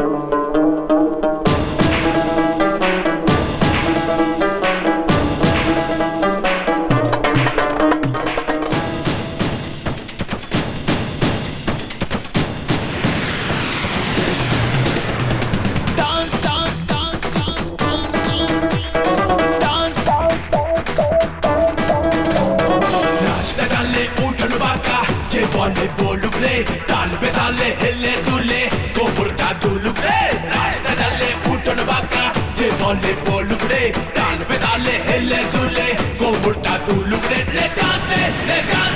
Dance, dance, dance, de, de